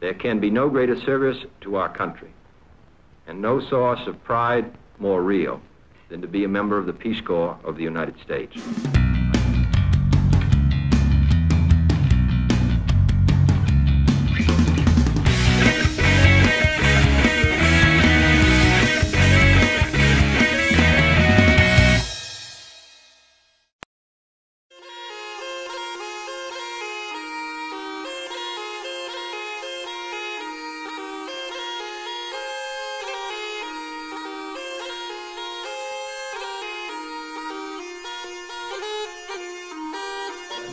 There can be no greater service to our country and no source of pride more real than to be a member of the Peace Corps of the United States.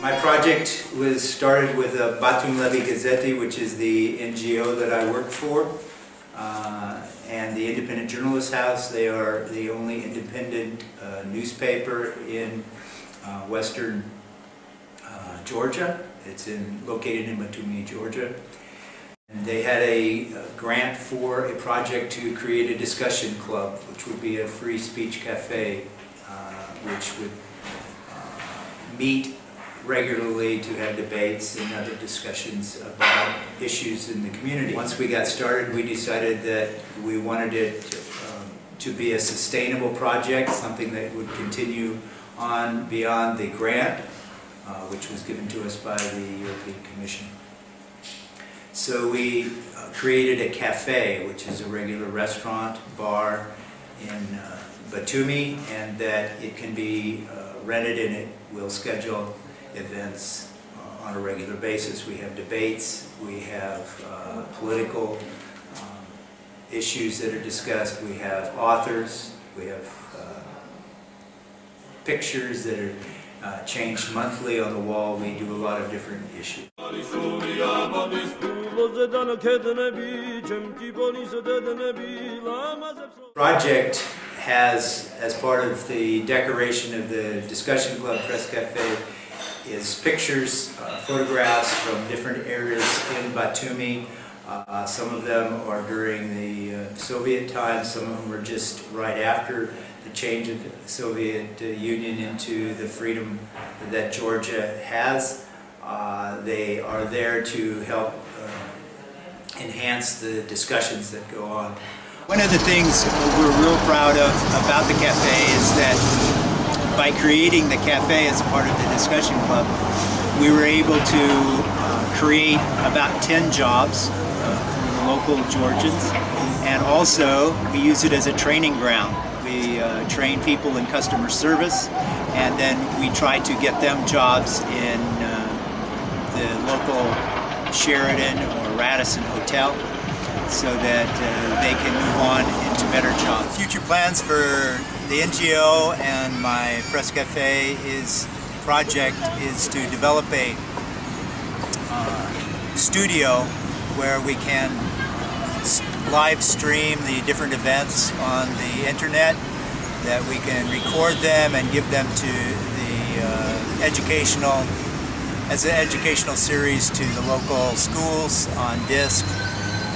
My project was started with uh, Batumelebi Gazette, which is the NGO that I work for, uh, and the Independent Journalist House. They are the only independent uh, newspaper in uh, western uh, Georgia. It's in, located in Batumi, Georgia. And they had a, a grant for a project to create a discussion club, which would be a free speech cafe, uh, which would uh, meet regularly to have debates and other discussions about issues in the community. Once we got started, we decided that we wanted it to, um, to be a sustainable project, something that would continue on beyond the grant, uh, which was given to us by the European Commission. So we uh, created a cafe, which is a regular restaurant, bar in uh, Batumi, and that it can be uh, rented and it will schedule events uh, on a regular basis. We have debates, we have uh, political um, issues that are discussed, we have authors, we have uh, pictures that are uh, changed monthly on the wall. We do a lot of different issues. Project has, as part of the decoration of the Discussion Club Press Cafe, is pictures, uh, photographs from different areas in Batumi. Uh, some of them are during the uh, Soviet times, some of them are just right after the change of the Soviet uh, Union into the freedom that Georgia has. Uh, they are there to help enhance the discussions that go on. One of the things we're real proud of about the cafe is that by creating the cafe as part of the discussion club, we were able to uh, create about 10 jobs uh, for the local Georgians. And also, we use it as a training ground. We uh, train people in customer service, and then we try to get them jobs in uh, the local Sheraton or Radisson Hotel so that uh, they can move on into better jobs. Future plans for the NGO and my Press Cafe is project is to develop a uh, studio where we can live stream the different events on the internet that we can record them and give them to the uh, educational as an educational series to the local schools on disc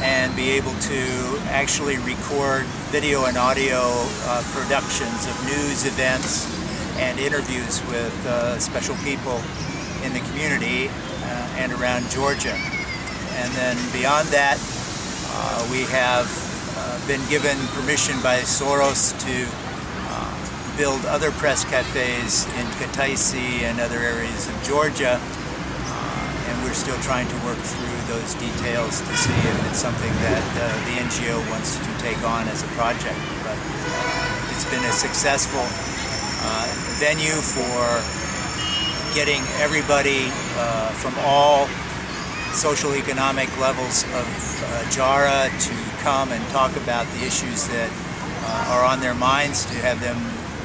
and be able to actually record video and audio uh, productions of news events and interviews with uh, special people in the community uh, and around Georgia. And then beyond that, uh, we have uh, been given permission by Soros to uh, build other press cafes in Kutaisi and other areas of Georgia we're still trying to work through those details to see if it's something that uh, the NGO wants to take on as a project. But uh, it's been a successful uh, venue for getting everybody uh, from all social economic levels of uh, Jara to come and talk about the issues that uh, are on their minds, to have them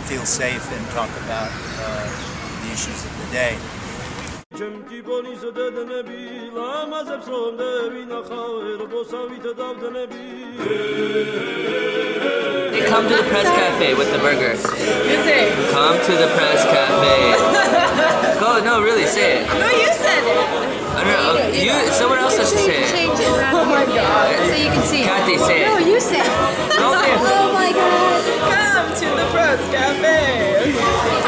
feel safe and talk about the issues of the day. Come to the press cafe with the burger. You say it. Come to the press cafe. Go, no, really, say it. No, you said it. I don't know, you, someone else has to say it. Change it. Oh my god. So you can see it. Kathy, say it. No, you say it. Oh my god. Come to the press cafe.